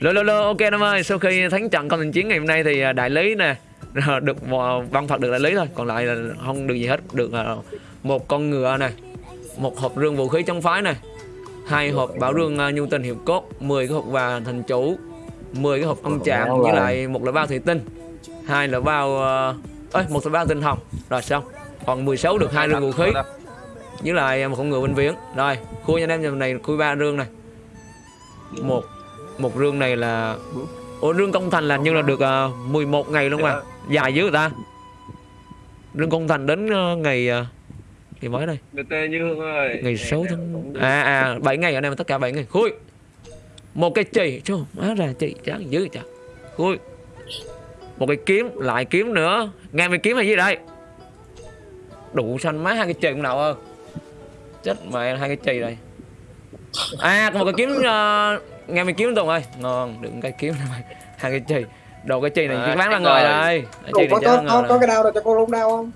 Lô lô lô ok em ơi sau khi thắng trận con thành chiến ngày hôm nay thì à, đại lý nè được một- văn phật được đại lý thôi. Còn lại là không được gì hết được à, một con ngựa này một hộp rương vũ khí chống phái này hai hộp bảo rương à, nhu tình hiệp cốt 10 cái hộp vàng thành chủ 10 cái hộp âm trạng với lại một loại bao thủy tinh hai loại bao à, ơi một loại bao tinh hồng. Rồi xong còn 16 được hai rương vũ khí với lại một con ngựa bệnh viễn rồi khui anh em này khui ba rương này một một rương này là ủa rương công thành là như là được uh, 11 ngày luôn mà dài dữ người ta? Rương công thành đến ờ, ngày uh, ngày mấy đây? Như Hương ơi. Ngày 6 tháng à à 7 ngày ở đây tất cả 7 ngày. Khui. Một cái chì chứ má ra chì chán dữ chả khui. Một cái kiếm lại kiếm nữa. Nghe mày kiếm hay gì đây? Đủ xanh má hai cái chì cũng nào ơ chết mẹ hai cái chì đây. À còn một cái kiếm uh, nghe mày kiếm tùng ơi. Ngon đừng cái kiếm này mày hai cái chì đồ cái chì này À, bán ngoài rồi. đây. Chì có này có, có, có đây. cái đau nào cho cô luôn đau không?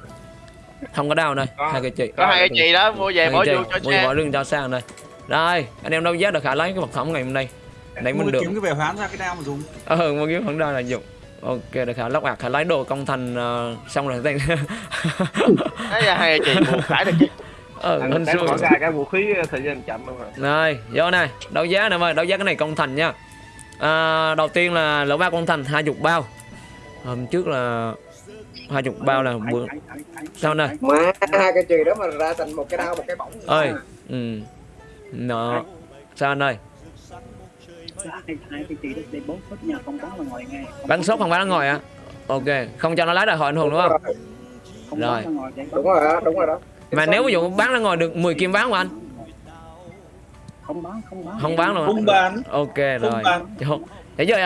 không có đau đây Có. hai cái chì Có có hai cái chị đó mua về bỏ vô chì cho mua xe bỏ lưng cho sang đây. Rồi anh em đâu giá được khả lấy cái vật phẩm ngày hôm nay. Nãy mình được. kiếm cái về hoán ra cái đao mà dùng. Ờ mua kiếm vẫn đau là dùng. Ok được khả lóc ạc khả lấy đồ công thành ờ, xong rồi là hai cái chị mua khải được chứ ờ Thằng xui. bỏ ra cái vũ khí thời gian chậm luôn rồi. Rồi vô này đấu giá nè ơi đấu giá cái này công thành nha. À, đầu tiên là lỗ ba công thành hai chục bao. Hôm trước là hai chục bao là bữa sao này Má hai cái chì đó mà ra thành một cái đau một cái bổng. ơi ừ. Nó sao anh ơi? Không bắn không sốt không bán ở ngoài à ok không cho nó lái đại hội anh hùng đúng không? Không rồi. bắn Đúng rồi đó, đúng rồi đó. Mà nếu ví dụ bán ra ngoài được 10 kim bán không anh không bán không bán không bán luôn không bán ok rồi bán. Chốt. Để giờ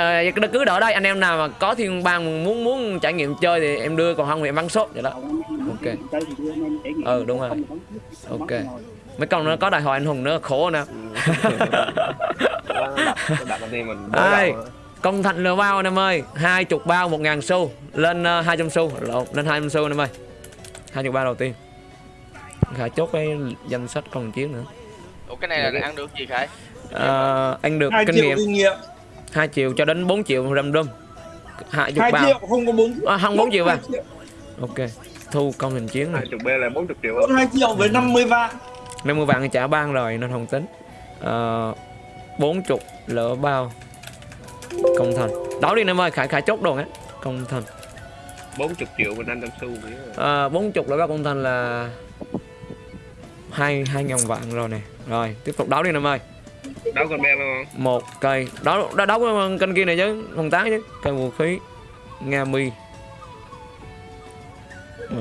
ờ, cứ đỡ đây anh em nào mà có thiên bang muốn muốn trải nghiệm chơi thì em đưa còn không thì em bán sốt vậy đó Ok. Ừ, đúng rồi. Ok. mấy con nó có đại hội anh hùng nữa khổ nè Ai? công thành lừa bao anh em ơi hai chục bao một ngàn xu lên ờ, hai trăm xu lộn lên hai trăm xu anh em ơi hai chục bao đầu tiên khả chốt cái danh sách con chiến nữa. Ủa cái này là ăn được gì khải? Ờ, anh được hai kinh triệu nghiệm. kinh nghiệm. 2 triệu cho đến 4 triệu random hai chục hai bao triệu không có bốn à, không 4 triệu à triệu. ok thu công hình chiến này. Hai chục B là 40 triệu Hơn hai triệu với 50 vạn 50 vạn thì trả ban rồi nên không tính. Ờ, 40 lỡ bao. Công thành. Đó đi em ơi khải khải chốt đồ á công thành. 40 triệu mình 500 xu. Nữa à, 40 lỡ bao công thành là hai hai ngàn vạn rồi nè. Rồi tiếp tục đấu đi em ơi. Đâu còn B không một cây. Đó đó đấu cái kênh kia này chứ không tán chứ. Cây vũ khí. Nga mi.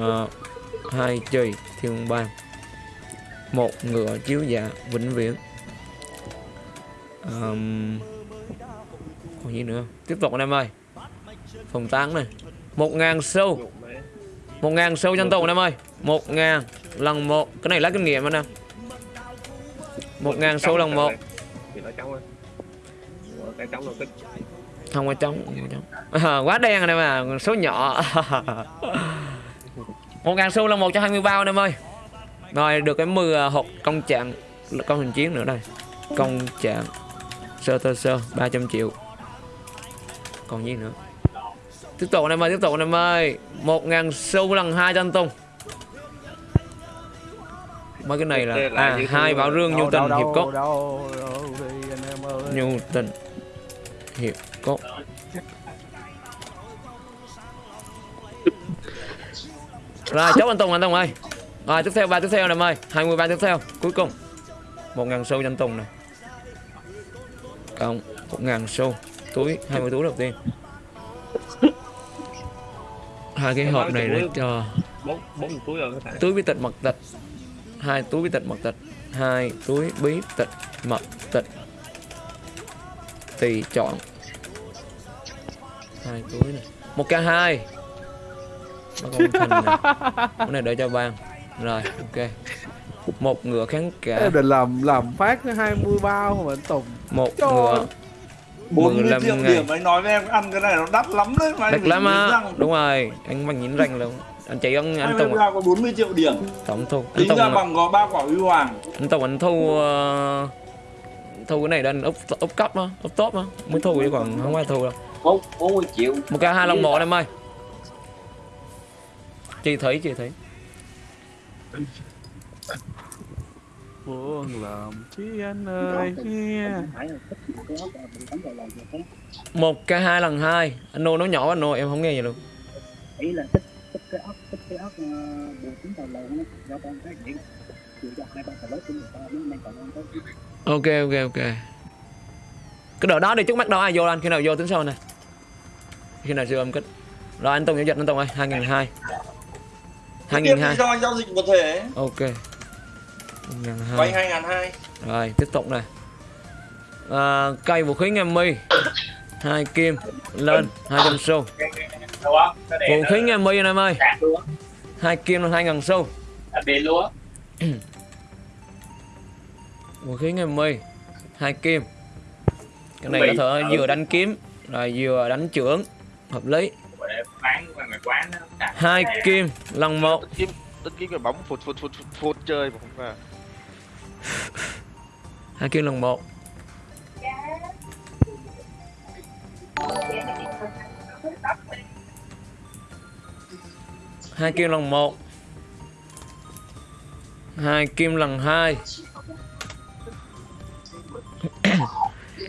Ờ, hai chì. Thiên bang. Một ngựa chiếu dạ vĩnh viễn. Ờm, còn gì nữa? Tiếp tục anh em ơi. Phòng tán này. Một ngàn mấy một ngàn sâu cho tù anh em ơi. Một ngàn lần một. Cái này lấy kinh nghiệm anh em. Một ngàn sâu lần một. Không có trống à, quá đen anh em à. Số nhỏ. Một ngàn xu là một cho 20 bao anh em ơi. Rồi được cái 10 à, hộp công trạng công hình chiến nữa đây. Công trạng sơ tơ sơ 300 triệu. Còn gì nữa? Tiếp tục anh em ơi tiếp tục anh em ơi. Một ngàn xu lần hai cho anh Tùng. Mấy cái này là à hai bảo rương nhu tình hiệp cốt. nhu tình hiệp cốt. Rồi chốt anh Tùng anh Tùng ơi. Rồi tiếp theo ba tiếp theo này em ơi. 23 tiếp theo cuối cùng. Một ngàn xu cho anh Tùng này. Cộng một ngàn xu. Túi 20 túi đầu tiên hai cái hộp này để cho bốn bốn túi rồi có thể túi bí tịch mật tịch. Hai túi bí tịch mật tịch. Hai túi bí tịch mật tịch. Tùy chọn. Hai túi này. Một k hai. Này. Cái này để cho ban rồi ok. Một ngựa kháng cả Em định làm làm phát cái 20 bao mà anh Tùng một Trời ngựa 40 15 triệu ngày. điểm anh nói với em ăn cái này nó đắt lắm đấy mà phải lắm nhìn á. răng. đúng rồi anh bằng nhín răng luôn. Anh chị anh anh 20 tùng bao có 40 triệu điểm. Tổng thu. Anh tính tùng ra bằng có ba quả huy hoàng. Anh tùng anh thu ờ, thu cái này lên úp úp cấp á úp top á mới thu chứ còn không ai thu đâu. Bốn bốn mươi triệu. Một ca hai lần một em ơi. Chị thấy chị thấy buồn lòng chi anh ơi. một cái hai lần hai. Anh nô nói nhỏ anh nô em không nghe gì luôn. Ý là thích thích cái ốc thích cái ốc uh, bùa trúng vào lầu nó do con cái nó tới ok ok ok. Cái đợt đó đi trước mắt đâu ai vô anh? Khi nào vô tính sau này khi nào siêu âm kích rồi anh tùng giao dịch anh tùng ơi. Hai nghìn hai. Hai nghìn hai. giao dịch một thể. Ok vay hai ngàn hai. Rồi tiếp tục này à, cây vũ khí nghe mi. Hai kim lên hai trăm xu. Vũ khí nghe mi anh em ơi. Hai kim lên hai ngàn xu. Vũ khí nghe mi hai kim. Cái này có thể vừa đánh kiếm rồi vừa đánh trưởng. Hợp lý. Hai kim lần một. Kiếm tính kiếm cái bóng phụt phụt phụt phụt, phụt chơi mà không ra hai kim lần một. Hai kim lần một. Hai kim lần hai.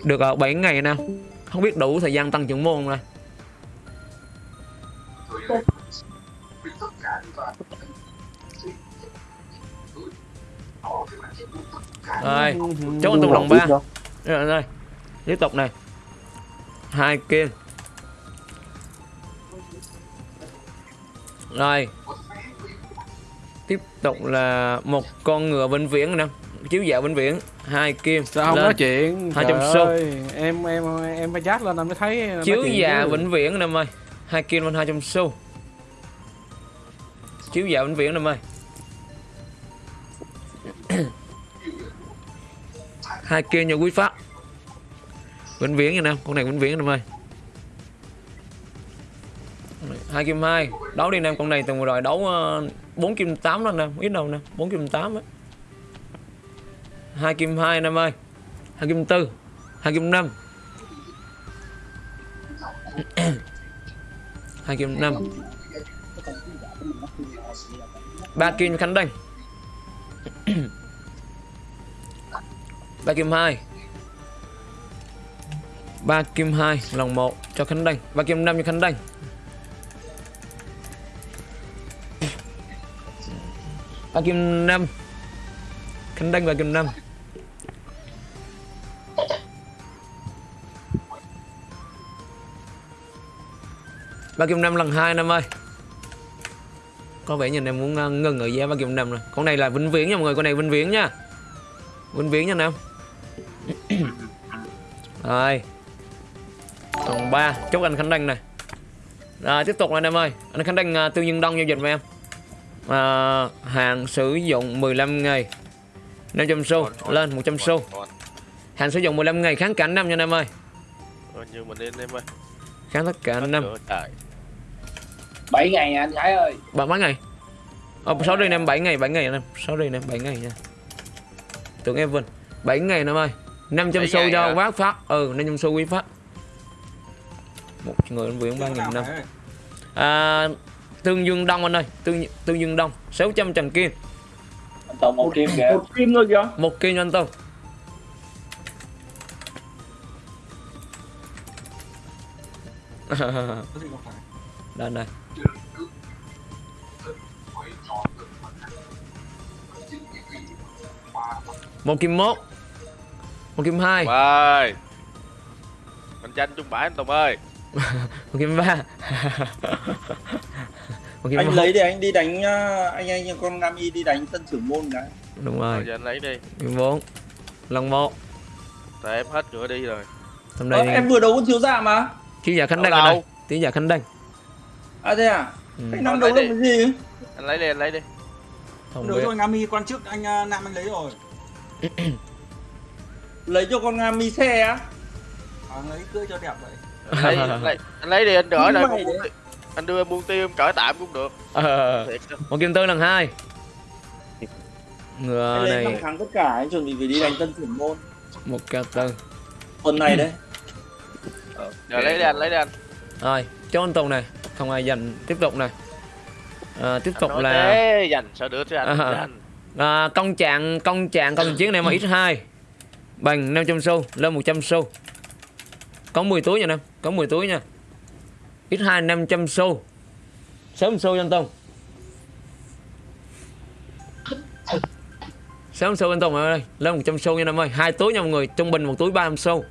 Được ở 7 ngày nào không biết đủ thời gian tăng trưởng môn không đây chốt anh tùng lần ba. rồi rồi tiếp tục này. Hai kim rồi. Tiếp tục là một con ngựa vĩnh viễn nè. Chiếu dạo vĩnh viễn. Hai kim sao không lên. nói chuyện? Hai trăm xu. em em em phải chat lên anh mới thấy chiếu già chứ. vĩnh viễn em ơi hai kim lên hai trăm xu. Chiếu già vĩnh viễn em ơi hai kia nha quý phát vĩnh viễn nha nam con này vĩnh viễn em ơi hai kim hai, đấu đi nam con này từng vừa rồi đấu ờ, bốn kim tám đó nè, ít đâu nè, bốn kim tám á. Hai kim hai nam ơi hai kim tư, hai kim năm. Hai kim năm. Ba kim khánh đăng. ba kim hai. Ba kim hai lòng một cho khánh đanh ba kim năm cho khánh đanh ba kim năm. Khánh đanh ba kim năm. Ba kim năm lần hai năm ơi. Có vẻ nhìn em muốn ờ, ngừng ở giá ba kim năm rồi. Con này là vĩnh viễn nha mọi người con này vĩnh viễn nha. Vĩnh viễn nha nam rồi còn ba chúc anh khánh đăng này rồi tiếp tục anh em ơi anh khánh đăng uh, tư nhân đông giao dịch với em à, hàng sử dụng 15 ngày 500 xu lên 100 xu hàng sử dụng 15 ngày kháng cả năm nha anh em ơi còn như mình lên em ơi kháng tất cả năm Trời, trời. 7 ngày nha anh Thái ơi Bạn mấy ngày? Ờ, sorry anh em 7 ngày, 7 ngày anh em. Sorry anh em 7 ngày nha. Tưởng em Vinh. 7 ngày anh em ơi. 500 7 xu cho quát phát. Ừ, 500 xu quý phát. Một người anh Nguyễn 3 năm. À, Tương Dương Đông anh ơi. Tương Tương Dương Đông 600 trần kim. anh Tùng một kim kìa một kim thôi kìa Một kim cho anh Tùng. Đây này. Một kim mốt Một kim hai. Ơi mình tranh chung bãi anh Tùng ơi. Một kim ba. Một kim anh một. lấy để anh đi đánh uh, anh anh con Gami đi đánh tân trưởng môn cái Đúng rồi. Rồi giờ anh lấy đi. Kim bốn. Lần một. Tại em hết cửa đi rồi. Hôm Ờ, nay em vừa đấu con thiếu gia mà. Chiếu giả Khánh Đâu Đăng ở đây. Đâu? Chiếu giả Khánh Đăng. À thế à? Ừ. anh đang đấu đi. cái gì? Anh lấy đi anh lấy đi. Biết. rồi Ngami quan trước anh uh, Nam anh lấy rồi lấy cho con Gami xe á. À, lấy cưới cho đẹp vậy. Anh lấy, lấy, anh lấy đi anh đỡ ti- anh đưa em buông tiêu em cởi tạm cũng được. Ờ, thiệt chứ. Một kim tư lần hai. Anh Ngựa lấy năm này tháng tất cả anh chuẩn bị về đi đánh tân trưởng môn. Một cao tư. Tuần này đấy. Giờ lấy đi anh, lấy đi anh. rồi chốt anh tùng này. Không ai giành tiếp tục này. À, tiếp tục là thế, dành sao được chứ anh. À. À, công trạng công trạng công chiến này mà ít hai Bằng 500 xu, lên 100 xu. Có 10 túi nha Nam, Có 10 túi nha. X2 500 xu. Sớm xu cho anh Tùng. Sớm xu anh Tùng ơi, Lên 100 xu nha Nam ơi. Hai túi nha mọi người, Trung bình một túi 300 xu.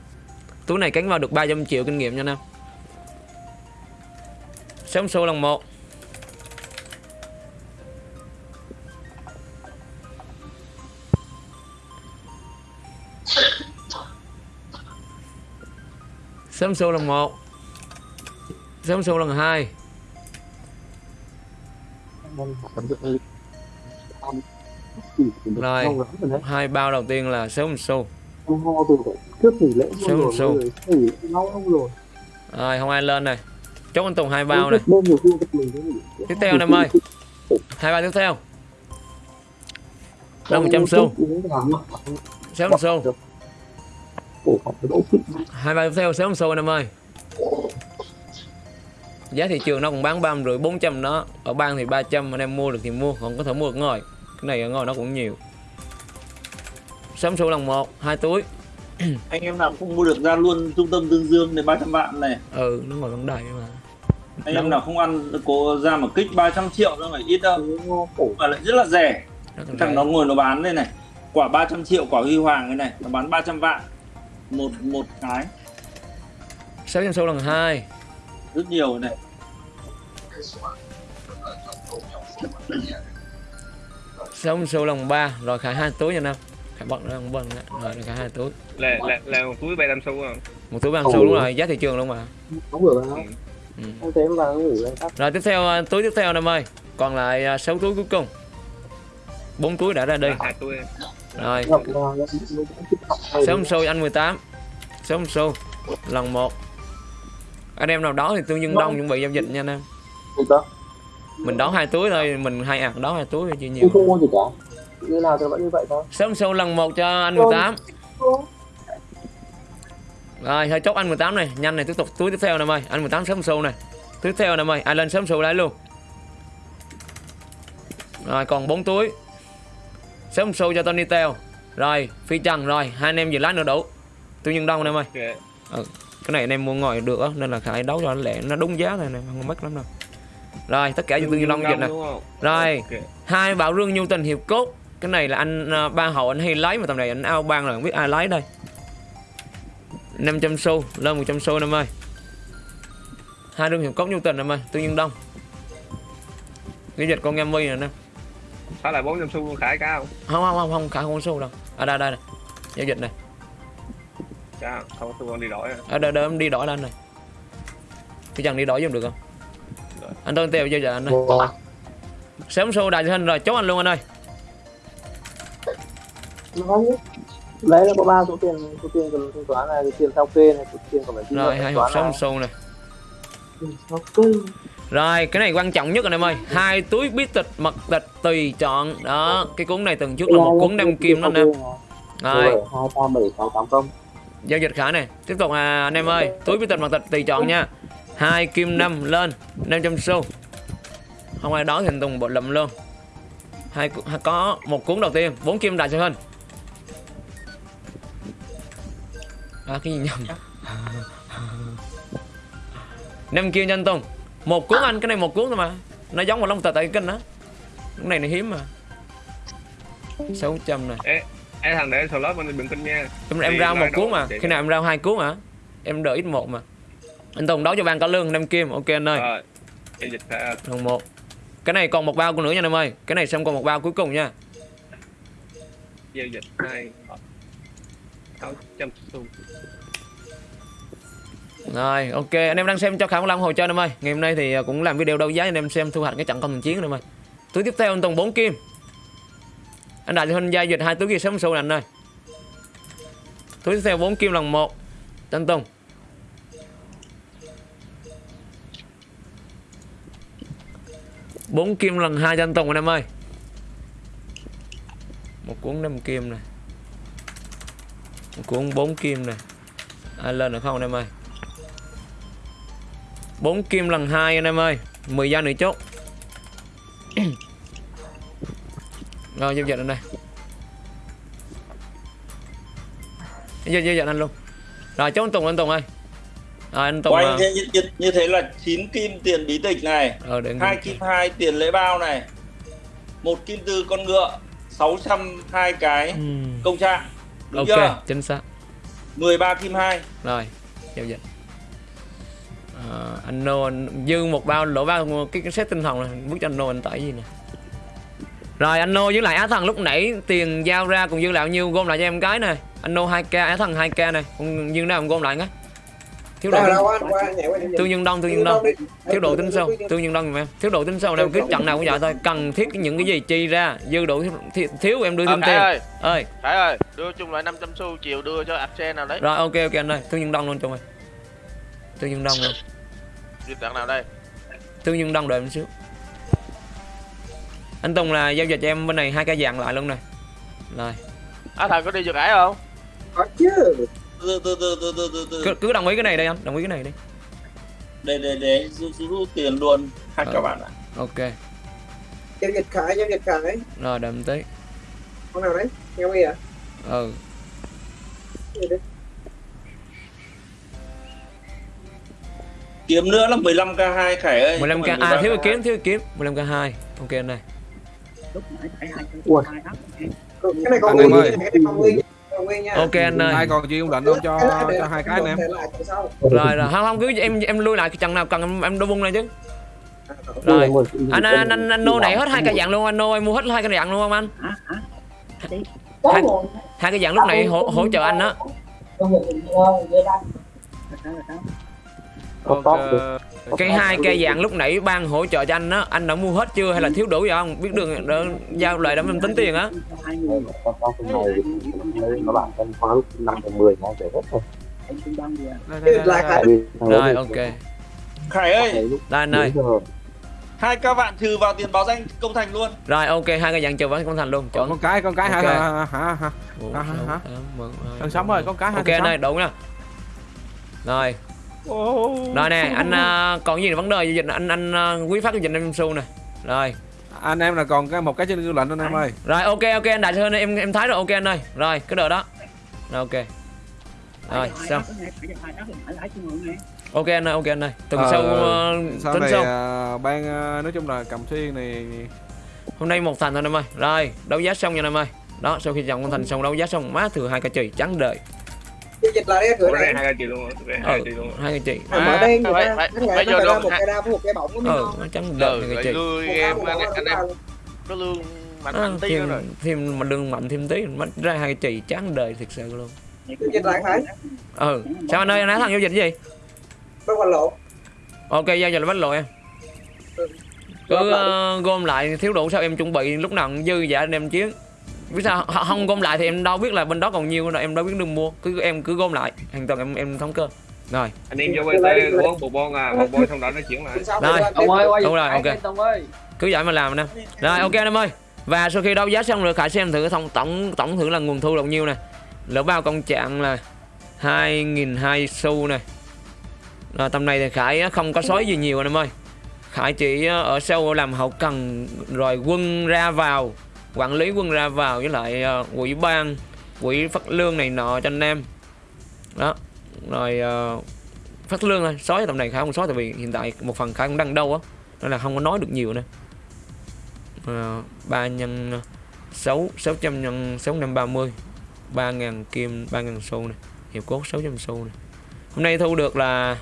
Túi này cánh vào được 300 triệu kinh nghiệm nha Nam. Sớm xu lần 1 Xám xô lần 1 Xám xô lần 2 Rồi, hai bao đầu tiên là xám xô Xám xô Rồi, không ai lên này. Chốt anh Tùng hai bao này. Tiếp theo anh em ơi. Hai bao tiếp theo. Đâu 100 xu Xám xu cổ học cái đỗ fit hai bao tiếp theo sớm anh em ơi giá thị trường nó cũng bán ba rưỡi bốn trăm đó ở bang thì 300 anh em mua được thì mua còn có thể mua được ngồi cái này ở ngồi nó cũng nhiều sớm xu lần một hai túi Anh em nào không mua được ra luôn trung tâm Tương Dương này 300 vạn này. ừ nó ngồi vẫn đầy mà Anh em nào không ăn có ra một kích 300 triệu đâu phải ít đâu. Mà lại rất là rẻ. nó còn Thằng nó ngồi nó bán đây này. Quả 300 triệu quả huy hoàng cái này, nó bán 300 vạn. Một một cái. Sáu trăm xu lần hai. Rất nhiều này. sáu trăm xu lần ba. Rồi khải hai túi nha nam khải bật ra một bần rồi khải hai túi. Là là là một túi 300 xu à một túi ba trăm xu đúng rồi. Giá thị trường luôn mà. Không được đâu ừ. không tắt. Rồi tiếp theo à, túi tiếp theo nam ơi còn lại à, sáu túi cuối cùng. Bốn túi đã ra đi hai túi rồi. Trăm xu anh 18 sáu trăm xu lần một. Anh em nào đó thì tương nhân đông chuẩn bị giao dịch nha anh em. Mình đón hai túi thôi mình hai ạc đón hai túi tôi nhiều. Không mua gì cả. Như nào thì vẫn như vậy thôi. Trăm xu lần một cho anh 18 rồi thôi chốt anh 18 này. Nhanh này tiếp tục túi tiếp theo nè ơi anh 18 sớm xu này. Tiếp theo nè ơi ai lên sớm xu lấy luôn. Rồi còn 4 túi sớm xu cho Tony Teo. Rồi phi trần rồi hai anh em vừa lái nữa đủ. Tôi nhân đông nè em ơi. Ok. Cái này anh em mua ngồi được á nên là khải đấu cho nó lẹ nó đúng giá này nè không mất lắm đâu. Rồi tất cả tương nhân đông dịch nè rồi ok. hai bảo rương nhu tình hiệp cốt. Cái này là anh à, ba hậu anh hay lấy mà tầm này anh ao ban là không biết ai lấy đây. 500 xu lên 100 xu em ơi. Hai rương hiệp cốt nhu tình em ơi tương nhân đông. Cái dịch con em vi nè nè sao lại 400 xu luôn khải cao không? Không không không cả không xu đâu. À đây đây này giao dịch này. Cao không xu con đi đổi à ở đây đây em đi đổi lên này. Cái chẳng đi đổi giùm được không? Anh tôi tiêu giao dịch anh ơi. Sớm xu đại hình rồi chốt anh luôn anh ơi. Lấy là có ba số tiền số tiền cần thanh toán này tiền sao kê này số tiền còn phải chi rồi thanh hai toán hộp này. sớm xu này. Sao kê Rồi, cái này quan trọng nhất anh em ơi. Hai túi bí tịch mật tịch tùy chọn. Đó, cái cuốn này từng trước là một cuốn năm kim đó anh em. Rồi, giao dịch khả này. Tiếp tục à, anh em ơi, túi bí tịch mật tịch tùy chọn nha. Hai kim năm lên, 500 xu. Không ai đó thì anh Tùng bộ lụm luôn. Hai có một cuốn đầu tiên, bốn kim đại sư hình. À, cái gì nhầm? năm kim cho anh Tùng. Một cuốn anh, cái này một cuốn thôi mà. Nó giống một lông tờ tại kinh đó. Cái này nó hiếm mà. 600 này. Ê thằng để slot bên đừng kinh nha. Em, em rao một cuốn mà. khi nào em rao hai cuốn hả? Em đợi ít một mà. Anh Tùng đấu cho bạn có lương năm kim. Ok anh ơi. Rồi dịch lần một. Cái này còn một bao nữa nha em ơi. Cái này xong còn một bao cuối cùng nha. Giao dịch hai. Sáu trăm xu rồi, ok, anh em đang xem cho khả long hồi chơi em ơi ngày hôm nay thì à, cũng làm video đấu giá anh em xem thu hoạch cái trận công thành chiến em ơi túi tiếp theo anh Tùng 4 kim. Anh đại huynh giao dịch, hai túi kia sớm sâu anh ơi túi tiếp theo 4 kim lần một. Cho anh Tùng. Bốn kim lần hai cho anh Tùng anh em ơi một cuốn năm kim này. Cuốn bốn kim này. Ai lên được không anh em ơi bốn kim lần hai anh em ơi. 10 giây nữa chốt rồi giao dịch anh đây. Giao giao dịch anh luôn. Rồi chốt anh Tùng anh Tùng ơi. Rồi anh Tùng Của à, như, như, như thế là 9 kim tiền bí tịch này ờ, để anh hai ghi. kim hai tiền lễ bao này một kim từ con ngựa 602 cái Ừm, công trạng. Đúng ok chưa? chính xác. 13 kim hai. Rồi giao dịch à, anh nô anh dư một bao lỗ bao cái, cái set tinh thần này bước cho anh nô anh tải gì nè? Rồi anh nô với lại á thần lúc nãy tiền giao ra cùng dư lại bao nhiêu gom lại cho em cái nè anh nô 2k á thần 2k này còn dư nào em gom lại nhé. Thiếu đi tương nhân đông tương nhân đông. Thiếu độ tính sâu tương nhân đông giùm em thiếu độ tính sâu em cứ trận nào cũng vậy thôi. Cần thiết những cái gì chi ra dư độ thiếu, em đưa Ờ, thêm Khải tiền ơi, ơi. Khải ơi, đưa chung lại 500 xu chiều đưa cho Arsen nào đấy. rồi ok ok anh ơi. Tương nhân đông luôn cho mày tương nhân đông luôn Đưa tặng nào đây? tương nhân đông đợi em xíu. Anh Tùng là giao dịch cho em bên này hai cái dạng lại luôn nè. Rồi. Á thần có đi cho Khải không? có chứ. Từ từ từ cứ, cứ đồng ý cái này đây anh đồng ý cái này đi. Để để để rút rút tiền luôn. Hai Ờ. các bạn ạ. ok. Giao dịch khải giao dịch khải. Rồi đợi em tí. Con nào đấy? Nghe mi à ừ kiếm nữa là 15 k 2 khải ơi 15 k không phải à thiếu 13K2. cái kiếm thiếu kiếm 15 k 2 ok anh này Ui. cái này con Anh em ơi. này ok anh ơi ai còn lệnh không cho cho hai cái em rồi rồi không không cứ em em lui lại trận nào cần em em đô bung lên chứ rồi anh anh anh, anh, nô này hết hai cái dạng luôn anh nô em mua hết hai cái dạng luôn không anh hai, hai cái dạng lúc này hỗ hỗ trợ anh đó là sao là sao ok cái hai cây dạng lúc nãy ban hỗ trợ cho anh á anh đã mua hết chưa hay là thiếu đủ gì không? Biết đường đỡ, giao lại để em tính tiền á. Con con cái này nó bạn con khóa lúc năm đến mười nó về hết rồi em rồi ok. Khải ơi. Đây anh ơi đúng giờ hai các bạn trừ vào tiền báo danh công thành luôn. Rồi ok hai cây dạng chờ với con thành luôn. Chuẩn. Con cái con cái hả Ok. hả hả hả hả, hả? Thằng sống ơi, con cái hai ok anh ơi đúng nè rồi rồi nè anh à, còn gì vấn đề gì dịch? Anh anh à, quý phát giao dịch em xu nè. Rồi. Anh em là còn cái một cái trên lệnh anh em ơi. Rồi ok ok anh đại hơn em em thấy rồi ok anh ơi. Rồi cái đợi đó. Rồi ok. Rồi xong ok anh ơi ok anh ơi. Tuần Ờ, sau ờ, sau này sau. à, ban à, nói chung là cầm xuyên này hôm nay một thành thôi em ơi. Rồi đấu giá xong nha em ơi. Đó sau khi chọn con thành xong đấu giá xong má thừa hai cái chì trắng đời giao dịch lại đây cửa này hai cái chị luôn hai ừ cái chị luôn. hai cái Mà mở má đen người ta nó ra được một cái với một cái bổng mới ừ ngon nó trắng đời Ừ, cái em đao, một anh, em có lương mạnh à, tí thêm rồi. thêm mà đừng mạnh thêm tí mất ra hai cái chì trắng đời thật sự luôn. Giao dịch lại khải ừ. Sao anh ơi anh nói thằng giao dịch cái gì? Bắt qua lộ. Ok giao dịch là bắt lộ em. Ừ. cứ ờ, gom lại thiếu đủ sao em chuẩn bị lúc nào cũng dư giả anh em chiến biết sao không? Gom lại thì em đâu biết là bên đó còn nhiêu đâu em đâu biết đường mua. Cứ em cứ gom lại hoàn toàn em em thống cơ rồi. Anh em vô BT uống một bon à một bon xong đó nó chuyển lại. Rồi. ông ơi đúng rồi ok. cứ vậy mà làm nè. Rồi ok anh em ơi. Và sau khi đấu giá xong rồi khải xem thử tổng tổng tổng thử là nguồn thu là bao nhiêu nè. Lỡ bao công trạng là hai nghìn hai xu nè. Rồi tầm này thì khải không có sói gì nhiều anh em ơi. Khải chỉ ở sau làm hậu cần rồi quân ra vào quản lý quân ra vào với lại uh, quỹ ban quỹ phát lương này nọ cho anh em. Đó rồi uh, phát lương thôi. Sói tầm này khá không sói tại vì hiện tại một phần khá cũng đang đâu á nên là không có nói được nhiều nữa. Ờ, ba nhân ờ, sáu sáu trăm nhân sáu năm ba mươi ba ngàn kim ba ngàn xu này hiệp cốt sáu trăm xu này. Hôm nay thu được là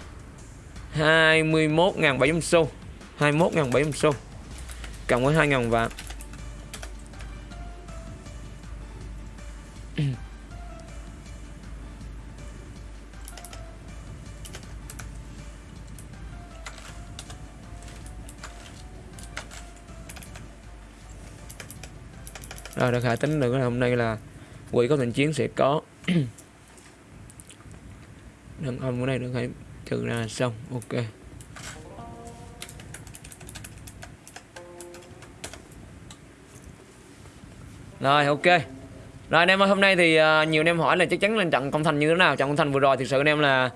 hai mươi mốt ngàn bảy trăm xu hai mươi mốt ngàn bảy trăm xu cộng với hai ngàn vạn. rồi, được khải tính được hôm nay là quỷ có thành chiến sẽ có. Đừng không bữa này được hãy trừ ra xong, ok. Rồi, ok. Rồi anh em ơi, hôm nay thì uh, nhiều anh em hỏi là chắc chắn là trận công thành như thế nào. Trận công thành vừa rồi thực sự anh em là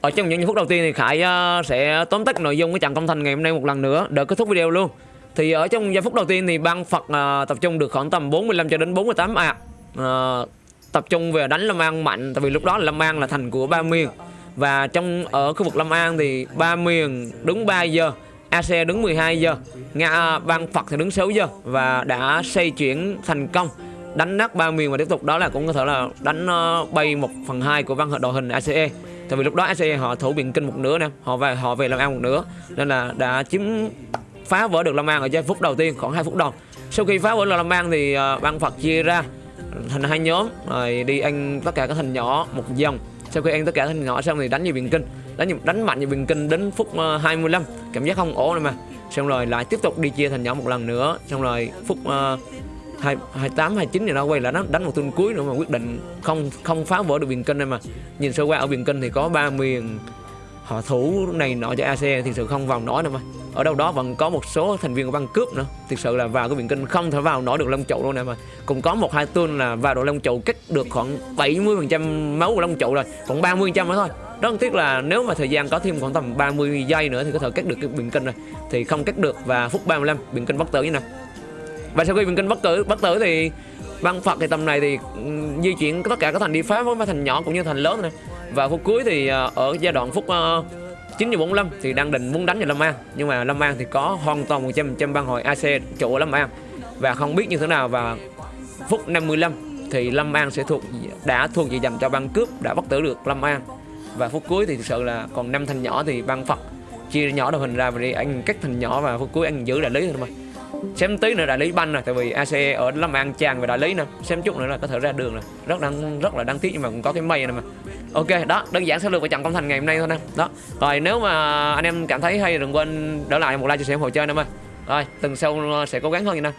ở trong những phút đầu tiên thì Khải uh, sẽ tóm tắt nội dung của trận công thành ngày hôm nay một lần nữa để kết thúc video luôn. Thì ở trong giây phút đầu tiên thì ban Phật uh, tập trung được khoảng tầm 45 cho đến 48 ạ à. uh, tập trung về đánh Lâm An mạnh tại vì lúc đó là Lâm An là thành của ba miền và trong ở khu vực Lâm An thì ba miền đứng 3 giờ AC đứng 12 giờ Nga ban Phật thì đứng 6 giờ và đã xây chuyển thành công đánh nát ba miền và tiếp tục đó là cũng có thể là đánh ờ, bay một phần hai của văn đội hình ACE tại vì lúc đó ACE họ thủ biện kinh một nửa nè họ về họ về Long An một nửa nên là đã chiếm phá vỡ được Long An ở giây phút đầu tiên khoảng 2 phút đầu. Sau khi phá vỡ được Long An thì ờ, ban Phật chia ra thành hai nhóm rồi đi ăn tất cả các thành nhỏ một dòng sau khi ăn tất cả các thành nhỏ xong thì đánh nhiều biện kinh đánh đánh mạnh nhiều biện kinh đến phút ờ, 25 cảm giác không ổn rồi mà. Xong rồi lại tiếp tục đi chia thành nhỏ một lần nữa xong rồi phút uh, hai hai tám, hai chín thì nó quay lại đánh đánh một tuần cuối nữa mà quyết định không không phá vỡ được biên kinh này mà. Nhìn sơ qua ở biên kinh thì có ba miền họ thủ này nọ cho AC thì sự không vào nổi nữa mà. Ở đâu đó vẫn có một số thành viên của băng cướp nữa. Thực sự là vào cái biển kinh không thể vào nổi được long trụ luôn nè mà. Cũng có một hai tuần là vào độ long trụ cắt được khoảng 70 phần trăm máu của long trụ rồi còn 30 trăm nữa thôi. Rất tiếc là nếu mà thời gian có thêm khoảng tầm 30 giây nữa thì có thể cắt được cái biển kinh rồi. Thì không cắt được và phút 35 biển kinh bất tử như này và sau khi mình kinh bất tử bất tử thì băng phật thì tầm này thì ừ, di chuyển tất cả các thành đi phá với mấy thành nhỏ cũng như thành lớn này và phút cuối thì ờ, ở giai đoạn phút ờ, uh, 9 giờ 45 thì đang định muốn đánh vào Lâm An. Nhưng mà Lâm An thì có hoàn toàn 100 trăm băng hội AC chủ ở Lâm An. Và không biết như thế nào và phút 55 thì Lâm An sẽ thuộc đã thuộc về dành cho băng cướp đã bắt tử được Lâm An. Và phút cuối thì thực sự là còn năm thành nhỏ thì băng Phật chia nhỏ đội hình ra và đi anh các thành nhỏ và phút cuối anh giữ đại lý thôi mà xem tí nữa đại lý banh rồi tại vì AC ở Lâm An chàng về đại lý nè. Xem chút nữa là có thể ra đường rồi rất đáng, rất là đáng tiếc nhưng mà cũng có cái mây này mà. Ok, đó, đơn giản sẽ lược về trận công thành ngày hôm nay thôi nè. Đó, rồi nếu mà anh em cảm thấy hay đừng quên để lại một like, chia sẻ ủng hộ chơi nè em ơi. Rồi tuần sau sẽ cố gắng hơn vậy nè.